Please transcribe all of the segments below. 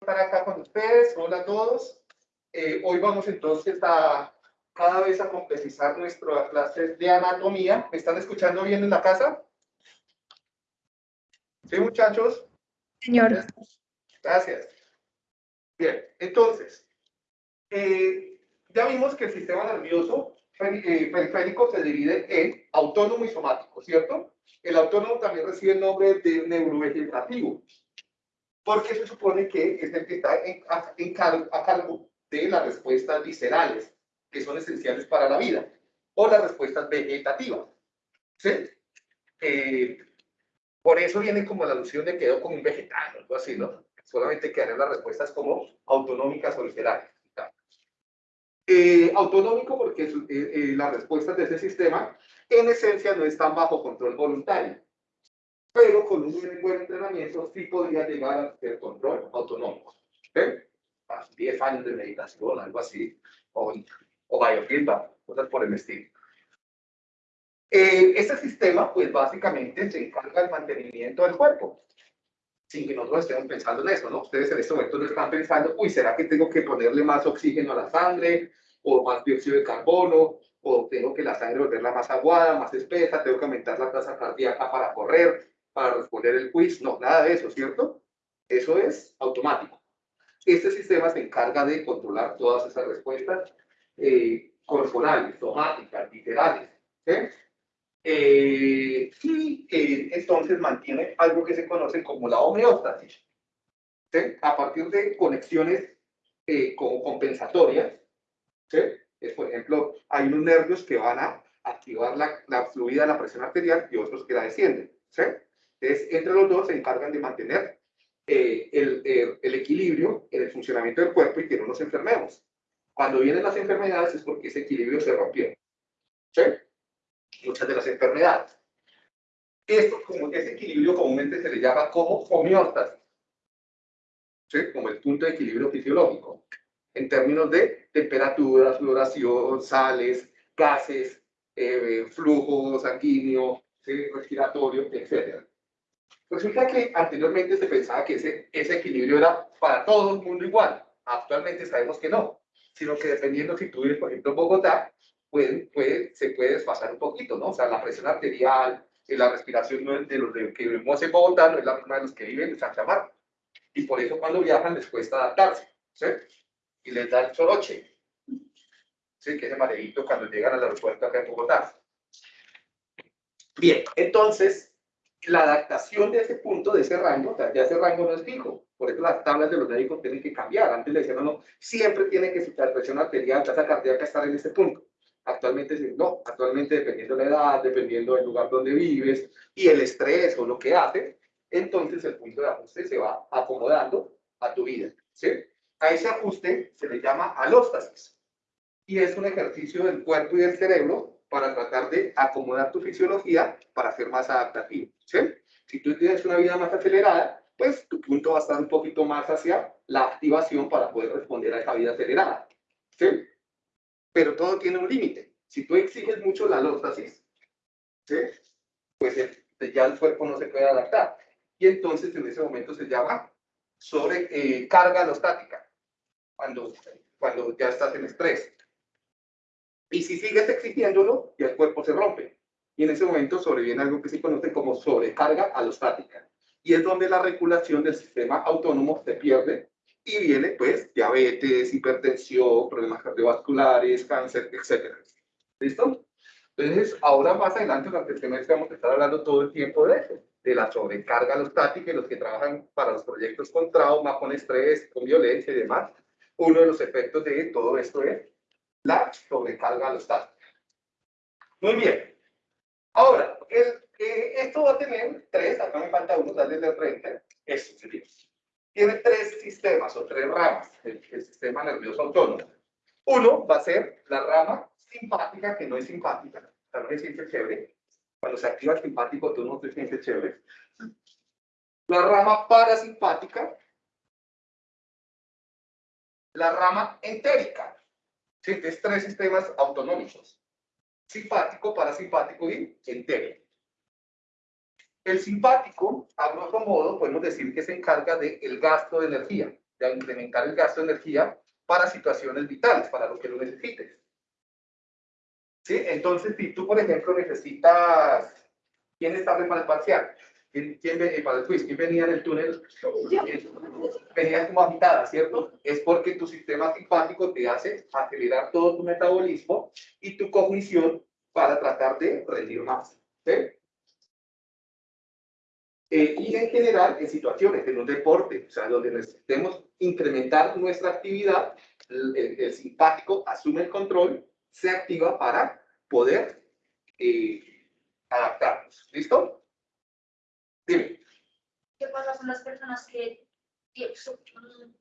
estar acá con ustedes. Hola a todos. Eh, hoy vamos entonces a cada vez a complejizar nuestras clases de anatomía. ¿Me están escuchando bien en la casa? ¿Sí, muchachos? Señor. Gracias. Bien, entonces, eh, ya vimos que el sistema nervioso eh, periférico se divide en autónomo y somático, ¿cierto? El autónomo también recibe el nombre de neurovegetativo, porque se supone que es el que está en, a, cargo de las respuestas viscerales, que son esenciales para la vida, o las respuestas vegetativas. ¿Sí? Eh, por eso viene como la alusión de quedó como un vegetal, algo así, ¿no? Solamente quedan las respuestas como autonómicas o viscerales. Eh, autonómico porque eh, eh, las respuestas de ese sistema en esencia no están bajo control voluntario. Pero con un buen entrenamiento sí podría llegar a ser control autonómico. ¿okay? 10 años de meditación, algo así, o, o biofeedback, cosas por el estilo. Eh, este sistema, pues básicamente se encarga del mantenimiento del cuerpo, sin que nosotros estemos pensando en eso, ¿no? Ustedes en este momento no están pensando, uy, ¿será que tengo que ponerle más oxígeno a la sangre? o más dióxido de carbono, o tengo que la sangre volverla más aguada, más espesa, tengo que aumentar la tasa cardíaca para correr, para responder el quiz. No, nada de eso, ¿cierto? Eso es automático. Este sistema se encarga de controlar todas esas respuestas eh, corporales, somáticas, literales. ¿sí? Eh, y eh, entonces mantiene algo que se conoce como la homeostasis. ¿sí? A partir de conexiones como compensatorias, es, por ejemplo, hay unos nervios que van a activar la, la fluida la presión arterial y otros que la descienden. ¿sí? Entonces, entre los dos se encargan de mantener eh, el, el, equilibrio en el funcionamiento del cuerpo y que no nos enfermemos. Cuando vienen las enfermedades es porque ese equilibrio se rompió. ¿sí? Muchas de las enfermedades. Esto, como ese equilibrio comúnmente se le llama como homeostasis. ¿sí? Como el punto de equilibrio fisiológico en términos de temperatura, floración, sales, gases, eh, flujo sanguíneo, respiratorio, etc. Resulta que anteriormente se pensaba que ese, ese equilibrio era para todo el mundo igual. Actualmente sabemos que no, sino que dependiendo si tú vives, por ejemplo, en Bogotá, puede, puede, se puede desfasar un poquito, ¿no? O sea, la presión arterial, y la respiración de los que vivimos en Bogotá no es la misma de los que viven en Santa Marta. Y por eso cuando viajan les cuesta adaptarse, ¿sí? y les da el soroche. Sí, que es el mareito cuando llegan al aeropuerto acá en Bogotá. Bien, entonces, la adaptación de ese punto, de ese rango, ya ese rango no es fijo. Por eso las tablas de los médicos tienen que cambiar. Antes le decían, no, siempre tiene que la presión arterial, tasa cardíaca estar en ese punto. Actualmente no, actualmente dependiendo de la edad, dependiendo del lugar donde vives y el estrés o lo que haces, entonces el punto de ajuste se va acomodando a tu vida. A ese ajuste se le llama alóstasis y es un ejercicio del cuerpo y del cerebro para tratar de acomodar tu fisiología para ser más adaptativo. ¿sí? Si tú tienes una vida más acelerada, pues tu punto va a estar un poquito más hacia la activación para poder responder a esa vida acelerada. ¿sí? Pero todo tiene un límite. Si tú exiges mucho la alóstasis, ¿sí? pues ya el cuerpo no se puede adaptar. Y entonces en ese momento se llama sobrecarga eh, alostática cuando, cuando ya estás en estrés. Y si sigues exigiéndolo, ya el cuerpo se rompe. Y en ese momento sobreviene algo que se conoce como sobrecarga alostática. Y es donde la regulación del sistema autónomo se pierde y viene pues diabetes, hipertensión, problemas cardiovasculares, cáncer, etc. ¿Listo? Entonces, ahora más adelante durante el semestre vamos a estar hablando todo el tiempo de eso, de la sobrecarga alostática y los que trabajan para los proyectos con trauma, con estrés, con violencia y demás, uno de los efectos de todo esto es la sobrecarga alostática. Muy bien. Ahora, el, eh, esto va a tener tres, acá me falta uno, darle de frente, esto sería. Tiene tres sistemas o tres ramas, el, sistema nervioso autónomo. Uno va a ser la rama simpática, que no es simpática, no se siente chévere. Cuando se activa el simpático, tú no te sientes chévere. La rama parasimpática, la rama entérica. ¿Sí? Es tres sistemas autonómicos. Simpático, parasimpático y entérico. El simpático, a grosso modo, podemos decir que se encarga del gasto de energía. de incrementar el gasto de energía para situaciones vitales, para lo que lo necesites. ¿Sí? Entonces, si tú, por ejemplo, necesitas... ¿Quién está para el parcial? ¿Quién, quién eh, para el? ¿Quién venía en el túnel? Venía como agitada, ¿cierto? Es porque tu sistema simpático te hace acelerar todo tu metabolismo y tu cognición para tratar de rendir más. ¿sí? Eh, y en general, en situaciones, en un deporte, o sea, donde necesitemos incrementar nuestra actividad, el, simpático asume el control, se activa para poder eh, adaptarnos. ¿Listo? Dime. ¿Qué pasa con las personas que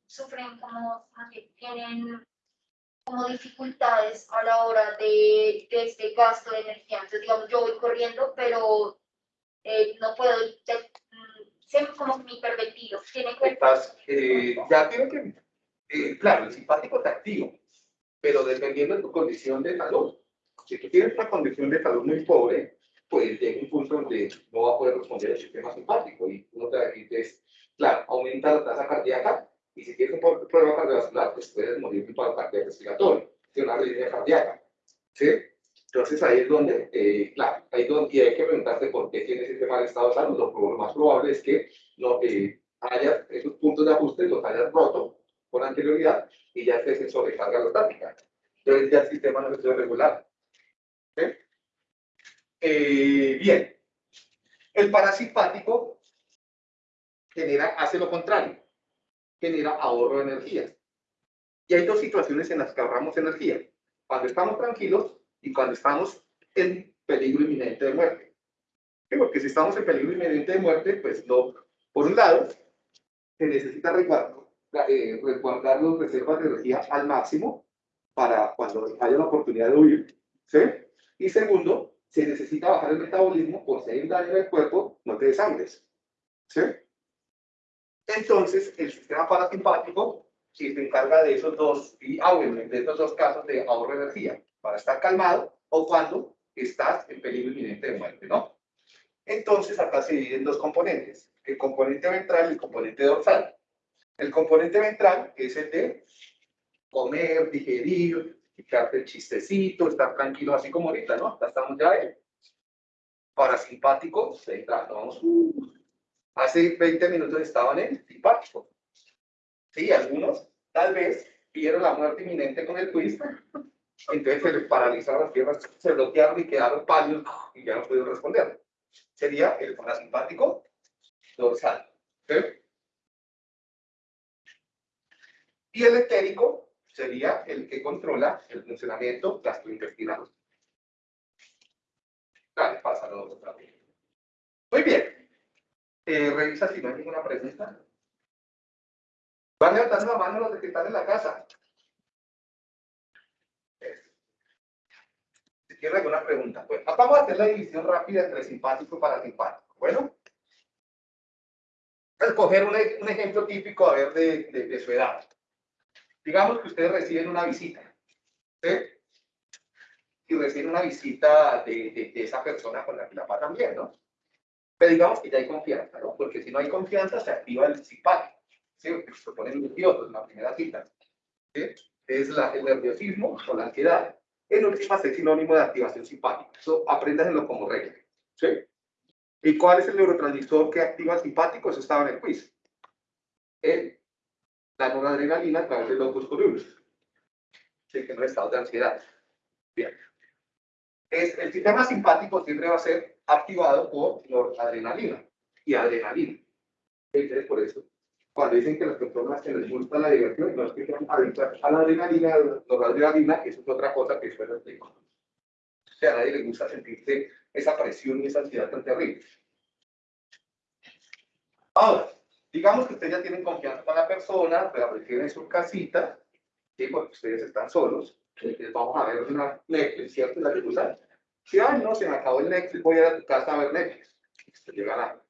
sufren como, que tienen como dificultades a la hora de, de, este gasto de energía? Entonces, digamos, yo voy corriendo, pero eh, no puedo, ser como mi hiperventilo. Tiene que... Estás, eh, ya tiene que, eh, claro, el simpático te activo, pero dependiendo de tu condición de salud. Si tú tienes una condición de salud muy pobre, pues llega un punto donde no va a poder responder el sistema simpático y uno te dices, claro, aumenta la tasa cardíaca y si tienes un problema cardiovascular, pues puedes morir de un paro cardíaco respiratorio, de una arritmia cardíaca. ¿Sí? Entonces ahí es donde, eh, claro, ahí es donde hay que preguntarte por qué tienes ese mal estado de salud. Lo, más probable es que no eh, esos puntos de ajuste, los hayas roto con anterioridad y ya estés en sobrecarga rotática. Entonces ya el sistema no se regular. Eh, bien, el parasimpático genera, hace lo contrario, genera ahorro de energía. Y hay dos situaciones en las que ahorramos energía. Cuando estamos tranquilos y cuando estamos en peligro inminente de muerte. Porque si estamos en peligro inminente de muerte, pues no, por un lado, se necesita resguardar, eh, resguardar las reservas de energía al máximo para cuando haya la oportunidad de huir, ¿sí? Y segundo, se necesita bajar el metabolismo por si hay un daño en el cuerpo, no te desangres, ¿sí? Entonces, el sistema parasimpático se encarga de esos dos, y, ah, de esos dos casos de ahorro de energía para estar calmado o cuando estás en peligro inminente de muerte, ¿no? Entonces, acá se dividen dos componentes, el componente ventral y el componente dorsal. El componente ventral es el de comer, digerir, echarte el chistecito, estar tranquilo, así como ahorita, ¿no? Acá estamos ya en parasimpático, vamos, uh, hace 20 minutos estaban en simpático. Sí, algunos tal vez vieron la muerte inminente con el twist entonces se les paralizaron las piernas, se bloquearon y quedaron pálidos y ya no pudieron responder. Sería el parasimpático dorsal. Y el etérico sería el que controla el funcionamiento gastrointestinal. Dale, pásalo otra vez. Muy bien. Eh, revisa si no hay ninguna pregunta. Van levantando la mano los que están en la casa. ¿Tiene alguna pregunta? Pues vamos a hacer la división rápida entre simpático y parasimpático. Bueno, escoger un, ejemplo típico a ver de, su edad. Digamos que ustedes reciben una visita. ¿sí? Y reciben una visita de, de, esa persona con la que la ¿no? Pero digamos que ya hay confianza, ¿no? Porque si no hay confianza, se activa el simpático. ¿sí? Se ponen nerviosos en la primera cita. ¿sí? Es la, el nerviosismo o la ansiedad en últimas es sinónimo de activación simpática. Eso apréndaselo como regla. ¿sí? ¿Y cuál es el neurotransmisor que activa el simpático? Eso estaba en el quiz. El, la noradrenalina a través del locus coeruleus. Sí, que no es estado de ansiedad. Bien. Es, el sistema simpático siempre va a ser activado por noradrenalina y adrenalina. Entonces, por eso cuando dicen que las personas que les gusta la diversión, no es que sean adictas a la adrenalina, la adrenalina, eso es otra cosa que suena explico. O sea, a nadie le gusta sentirse esa presión y esa ansiedad tan terrible. Ahora, digamos que ustedes ya tienen confianza con la persona, pero reciben en su casita, ¿sí? porque ustedes están solos, entonces vamos a ver una Netflix, ¿cierto? La que usan. Si, ay, no, se me acabó el Netflix, voy a ir a tu casa a ver Netflix. Ustedes llegan a,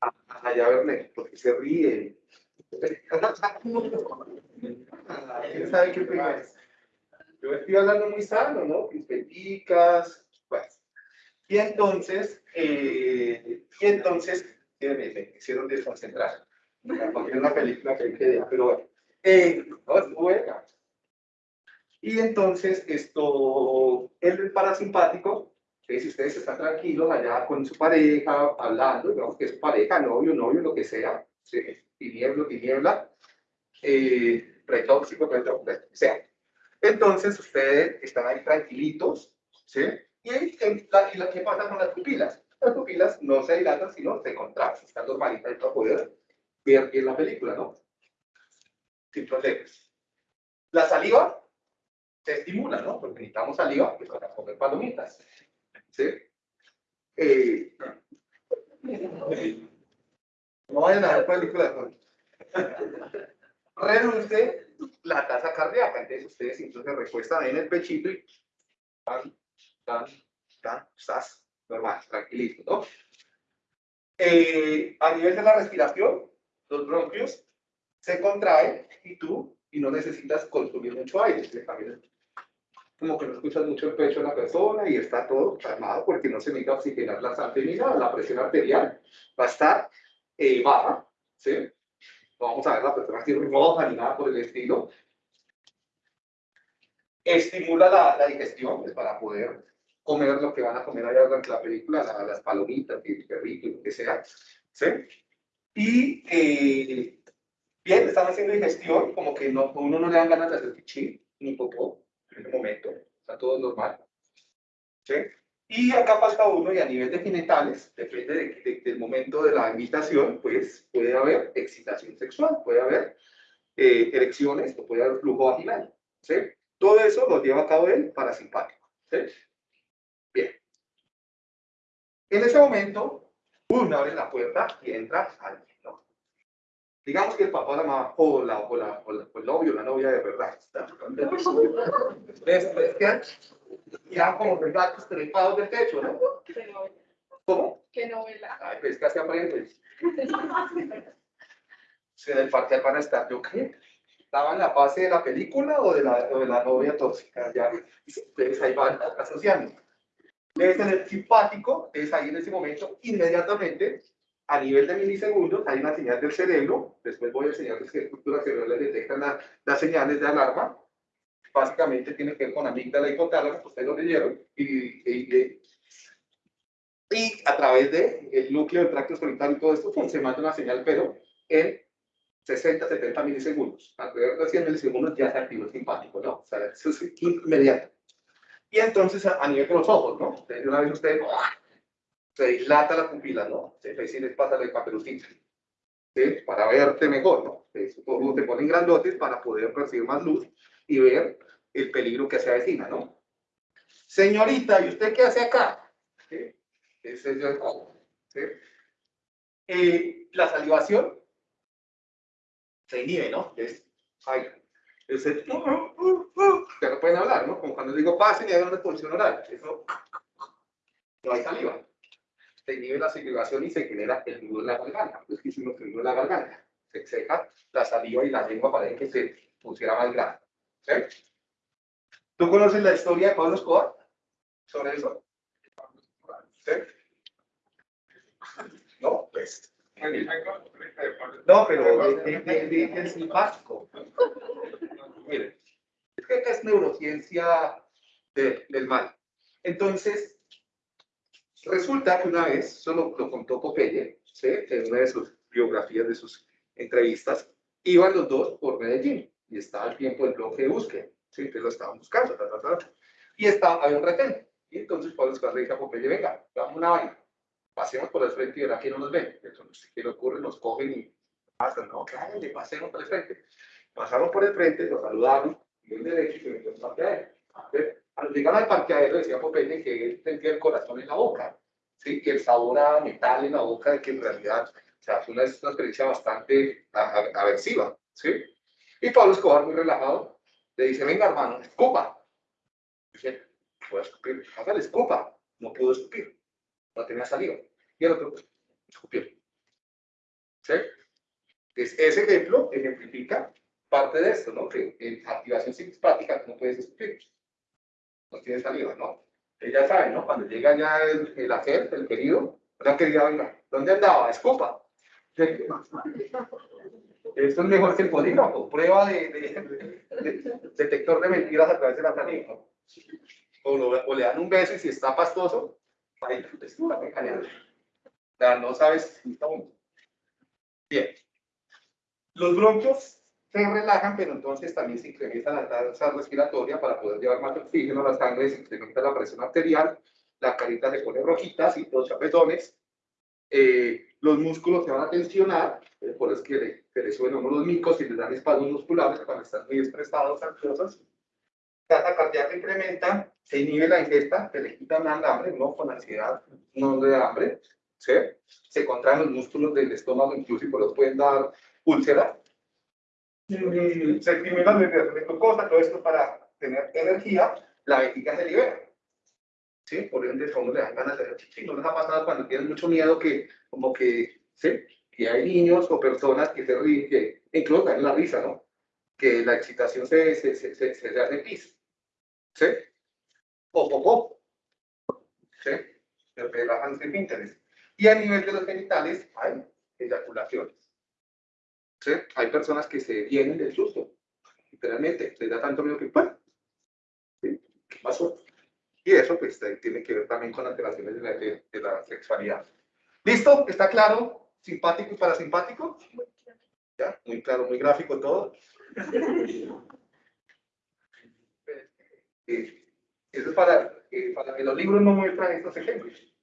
a, allá a ver Netflix, porque se ríen, ¿Quién sabe qué es? Yo estoy hablando muy sano, ¿no? Pispeticas, pues. Y entonces, eh, y entonces, me, me hicieron desconcentrar. Una película que hay que pero bueno. Eh, es buena. Y entonces, esto, el parasimpático, que si ustedes están tranquilos allá con su pareja, hablando, digamos que es pareja, novio, novio, lo que sea, ¿sí? tinieblo, tiniebla, eh, retóxico, o sea. Entonces, ustedes están ahí tranquilitos, ¿sí? Y, y, la, y la, ¿qué pasa con las pupilas? Las pupilas no se dilatan, sino se contraen, están normalitas para poder ver bien la película, ¿no? Sin problemas. La saliva se estimula, ¿no? Porque necesitamos saliva para comer palomitas. ¿Sí? Eh, no vayan a ver películas. Reduce la tasa cardíaca. Entonces ustedes entonces recuestan en el pechito y tan, tan, tan, estás normal, tranquilito, ¿no? Eh, a nivel de la respiración, los bronquios se contraen y tú y no necesitas consumir mucho aire. Como que no escuchas mucho el pecho de la persona y está todo calmado porque no se necesita oxigenar la sangre ni nada. La presión arterial va a estar eh, baja. No vamos a ver la persona así roja ni nada por el estilo. Estimula la, digestión pues, para poder comer lo que van a comer allá durante la película, la, las palomitas, el perrito, lo que sea. ¿sí? Y eh, bien, están haciendo digestión, como que no, uno no le dan ganas de hacer chichi ni popó en el momento, está todo normal. ¿sí? Y acá falta uno, y a nivel de genitales, depende de, de, del momento de la invitación, pues puede haber excitación sexual, puede haber eh, erecciones, o puede haber flujo vaginal. ¿sí? Todo eso lo lleva a cabo el parasimpático. ¿sí? Bien. En ese momento, uno abre la puerta y entra alguien, ¿no? Digamos que el papá, la mamá, o, la, o, la, o, la, o el novio, la novia de verdad. ¿Ves? ¿Ves? ¿Qué? Ya como los gatos trepados del techo, ¿no? ¿Cómo? ¿Qué novela? Ay, pues casi aprendes. Si en el parque van a estar, ¿yo qué? ¿Estaba en la fase de la película o de la, o de la novia tóxica? Ya, ustedes ahí van asociando. Debe tener simpático, es ahí en ese momento, inmediatamente, a nivel de milisegundos, hay una señal del cerebro, después voy a enseñarles que estructuras cerebrales detectan la, las señales de alarma, básicamente tiene que ver con amígdala y hipotálamo, ustedes lo leyeron, y, y, y, y a través del el núcleo del tracto escolitario y todo esto, pues, se manda una señal, pero en 60, 70 milisegundos. Alrededor de 100 milisegundos ya se activa el simpático, ¿no? O sea, eso es inmediato. Y entonces a, nivel de los ojos, ¿no? De una vez usted se dilata la pupila, ¿no? Se ahí sí les pasa la caperucita. ¿sí? Para verte mejor, ¿no? Eso todo te ponen grandotes para poder percibir más luz y ver el peligro que se avecina, ¿no? Señorita, ¿y usted qué hace acá? ¿Sí? Ese es el ¿sí? Eh, la salivación se inhibe, ¿no? Es, ay, el, uh, uh, uh, ya no pueden hablar, ¿no? Como cuando digo pasen y hay una repulsión oral. Eso, no hay saliva. Se inhibe la salivación y se genera el nudo en la garganta. Es que hicimos el nudo en la garganta. Se seca la saliva y la lengua para que se pusiera más grande. ¿Sí? ¿Tú conoces la historia de Pablo Escobar? ¿Sobre eso? ¿Sí? ¿No? Pues. No, pero de, de, de, del simpático. Miren, es que neurociencia de, del mal. Entonces, resulta que una vez, eso lo, contó Popeye, ¿sí? en una de sus biografías, de sus entrevistas, iban los dos por Medellín y estaba el tiempo del bloque de búsqueda, ¿sí? entonces lo estaban buscando, ta, ta, ta, y estaba, había un retén. Y entonces Pablo Escobar le dijo a Popeye, venga, dame una vaina, pasemos por el frente y verá que no nos ven. Entonces, ¿qué le ocurre? Nos cogen y pasan, no, claro, le pasemos por el frente. Pasaron por el frente, los saludaron, y el derecho y se metió al parqueadero. Al llegar al parqueadero, decía Popeye que él sentía el corazón en la boca, ¿sí? que el sabor a metal en la boca, que en realidad, o sea, fue una, experiencia bastante aversiva. ¿sí? Y Pablo Escobar, muy relajado, le dice, venga hermano, escupa. Dice, puedo escupir, hágale, escupa. No pudo escupir, no tenía saliva. Y el otro, escupió. ¿Sí? Entonces, ese ejemplo ejemplifica parte de esto, ¿no? Que en activación simpática no puedes escupir. No tienes saliva, ¿no? Ella sabe, ¿no? Cuando llega ya el, el agente, el querido, la querida, venga, ¿dónde andaba? Escupa. Esto es mejor que el polígrafo, prueba de, de- de- detector de mentiras a través de la saliva. O, le dan un beso y si está pastoso, ahí una sea, no sabes está. Bien. Los bronquios se relajan, pero entonces también se incrementa la tasa respiratoria para poder llevar más oxígeno a la sangre, se incrementa la presión arterial, la carita se pone rojita, ¿sí? los chapetones, eh, los músculos se van a tensionar, eh, por eso es que le, que le suben a uno los micos y les dan espasmos musculares cuando están muy estresados, ansiosos. Tasa cardíaca incrementa, se inhibe la ingesta, se le quita más hambre, no con ansiedad, no de hambre, ¿sí? Se contraen los músculos del estómago, incluso por eso pueden dar úlceras. Se estimula la glucosa, todo esto para tener energía, la vejiga se libera. ¿sí? Por ende, a uno le dan ganas de chichi. ¿No les ha pasado cuando tienen mucho miedo que, como que, ¿sí? Que hay niños o personas que se ríen, que incluso también la risa, ¿no? Que la excitación se, se, se, se, se hace pis, ¿sí? O popó, ¿sí? Se relajan interés. Y a nivel de los genitales hay eyaculaciones, Hay personas que se vienen del susto, literalmente, les da tanto miedo que, ¡pum! ¿Sí? ¿Qué pasó? Y eso pues tiene que ver también con alteraciones de la, sexualidad. ¿Listo? ¿Está claro? ¿Simpático y parasimpático? ¿Ya? Muy claro, muy gráfico todo. Eh, Eso es eh, para que los libros no muestran estos ejemplos.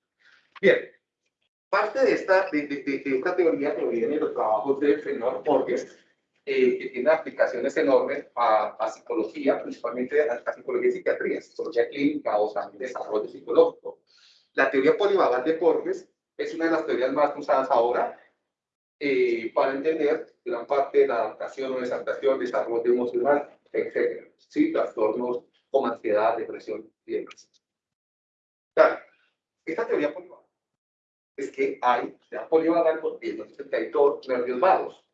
Bien. Parte de esta, de, de- de- esta teoría que viene de los trabajos de Fenor Borges, eh, que tiene aplicaciones enormes a, a psicología, principalmente a, a psicología y psiquiatría, psicología clínica o también desarrollo psicológico. La teoría polivagal de Borges es una de las teorías más usadas ahora eh, para entender gran parte de la adaptación o desadaptación, desarrollo emocional, etc. ¿sí? Trastornos como ansiedad, depresión y demás. Claro, esta teoría polivagal es que hay, sea polivagal hay dos nervios vagos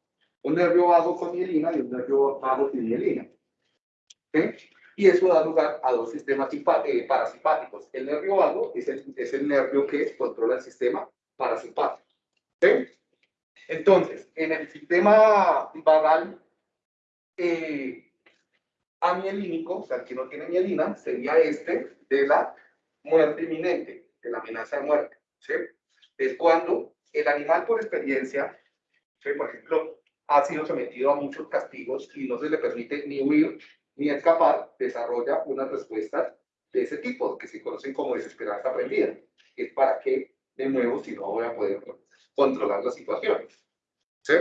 un nervio vago con mielina y un nervio vago sin mielina. ¿Sí? Y eso da lugar a dos sistemas eh, parasimpáticos. El nervio vago es el, es el nervio que controla el sistema parasimpático. ¿Sí? Entonces, en el sistema vagal eh, amielínico, o sea, que no tiene mielina, sería este de la muerte inminente, de la amenaza de muerte. ¿sí? Es cuando el animal por experiencia, por ejemplo, ha sido sometido a muchos castigos y no se le permite ni huir ni escapar, desarrolla unas respuestas de ese tipo, que se conocen como desesperanza aprendida. Es para que, de nuevo, si no voy a poder controlar las situaciones. ¿Sí?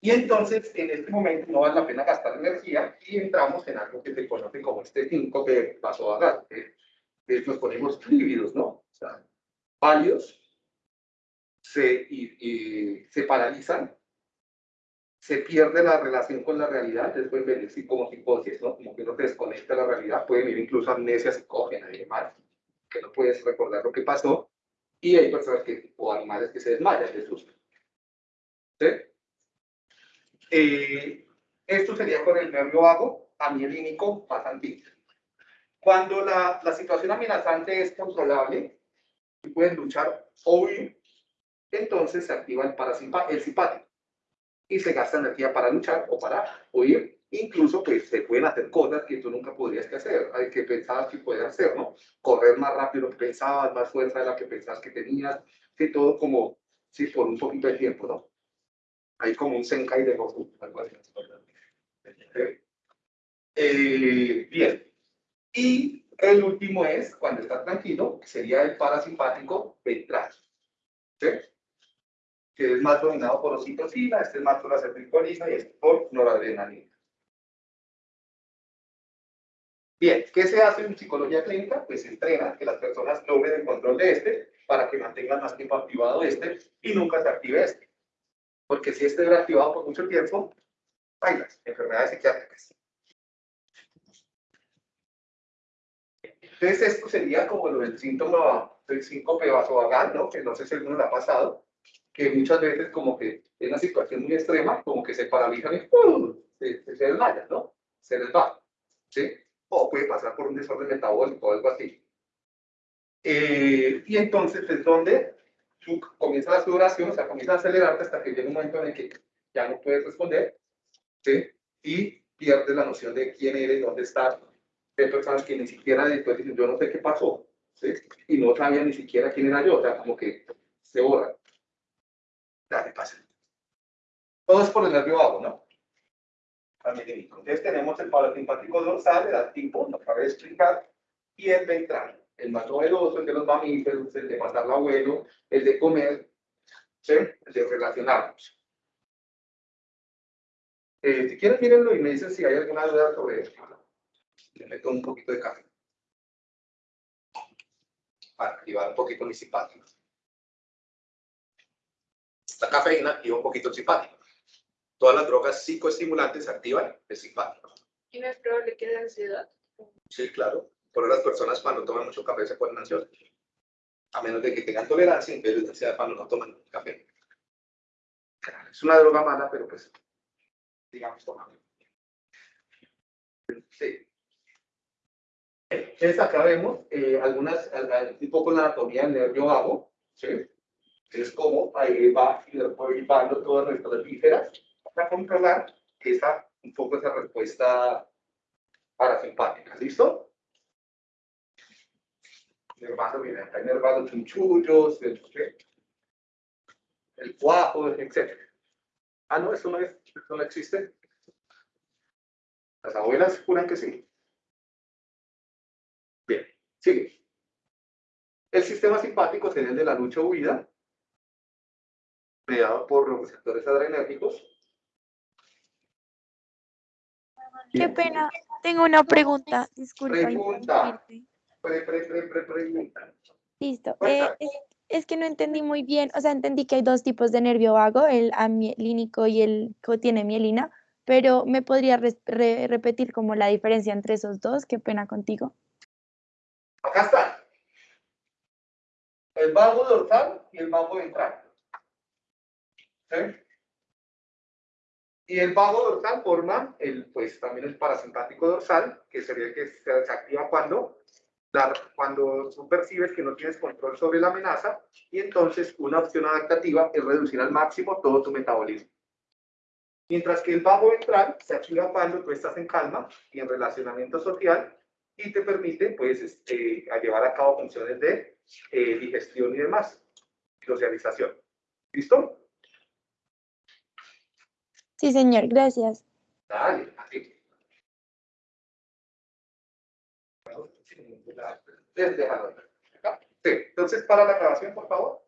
Y entonces, en este momento, no vale la pena gastar energía y entramos en algo que se conoce como este 5 que pasó a dar. que nos ponemos lívidos, ¿no? O sea, válidos, se, y se paralizan se pierde la relación con la realidad, después venir sí, como psicosis, ¿no? Como que uno se desconecta de la realidad, puede venir incluso amnesia psicógena y demás, que no puedes recordar lo que pasó, y hay personas que, o animales que se desmayan de susto. ¿Sí? Eh, esto sería con el nervio vago, amielínico, pasantino. Cuando la, la situación amenazante es controlable y pueden luchar o huir, entonces se activa el, parasimpa- el simpático y se gasta energía para luchar o para huir. Incluso pues se pueden hacer cosas que tú nunca podrías que hacer, que pensabas que podías hacer, ¿no? Correr más rápido que pensabas, más fuerza de la que pensabas que tenías, que todo como, sí, por un poquito de tiempo, ¿no? Hay como un Senkai de Goku, algo así. Eh, bien. Y el último es, cuando está tranquilo, sería el parasimpático ventral. ¿Sí? Que es más dominado por oxitocina, este es más por acetilcolina y este por noradrenalina. Bien, ¿qué se hace en psicología clínica? Pues se entrena que las personas logren el control de este para que mantengan más tiempo activado este y nunca se active este. Porque si este era activado por mucho tiempo, bailas, enfermedades psiquiátricas. Entonces esto sería como lo del síntoma del síncope vasovagal, ¿no? Que no sé si alguno lo ha pasado, que muchas veces como que en una situación muy extrema, como que se paralizan y se, se, se desmayan, ¿no? Se les va, ¿sí? O puede pasar por un desorden metabólico o algo así. Eh, y entonces es donde tú comienza la sudoración, o sea, comienza a acelerarte hasta que llega un momento en el que ya no puedes responder, ¿sí? Y pierdes la noción de quién eres, dónde estás. Hay personas que ni siquiera después dicen, yo no sé qué pasó, ¿sí? Y no sabía ni siquiera quién era yo, o sea, como que se borra. Dale, pasa. Todo es por el nervio vago, ¿no? Entonces tenemos el parasimpático dorsal, el activo, nos acaba de explicar, y el ventral, el más novedoso, el de los mamíferos, el de matar al abuelo, el de comer, el de relacionarnos. Eh, si quieres, mírenlo y me dicen si hay alguna duda sobre esto. Le meto un poquito de café. Para activar un poquito mi simpático. La cafeína activa un poquito el simpático. Todas las drogas psicoestimulantes activan el simpático. ¿Y no es probable que la ansiedad? Sí, claro. Por las personas cuando toman mucho café se ponen ansiosas. A menos de que tengan tolerancia, en vez de ansiedad cuando no toman café. Es una droga mala, pero pues, digamos, tomamos. Sí. Entonces acá vemos eh, algunas, un poco la anatomía del nervio vago, ¿sí? Es como ahí va van todas nuestras vísceras para controlar esa, un poco esa respuesta parasimpática. ¿Listo? Nervado, mira, acá hay nervados chunchullos, el, el cuajo, etc. Ah, no, eso no, es, eso no existe. Las abuelas juran que sí. Bien, sigue. El sistema simpático sería el de la lucha o huida, mediado por los receptores adrenérgicos. Qué pena, tengo una pregunta, disculpa. Pregunta. Pre, pre, pre, pre, pregunta. Listo. Eh, es, es que no entendí muy bien, o sea, entendí que hay dos tipos de nervio vago, el amielínico y el que tiene mielina, pero ¿me podría re- repetir como la diferencia entre esos dos? Qué pena contigo. Acá está. El vago dorsal y el vago ventral. Y el vago dorsal forma el, pues también el parasimpático dorsal, que sería el que se activa cuando, cuando tú percibes que no tienes control sobre la amenaza, y entonces una opción adaptativa es reducir al máximo todo tu metabolismo. Mientras que el vago ventral se activa cuando tú estás en calma y en relacionamiento social, y te permite pues este, a llevar a cabo funciones de eh, digestión y demás, socialización. ¿Listo? Sí, señor, gracias. Dale, así. Sí, entonces para la grabación, por favor.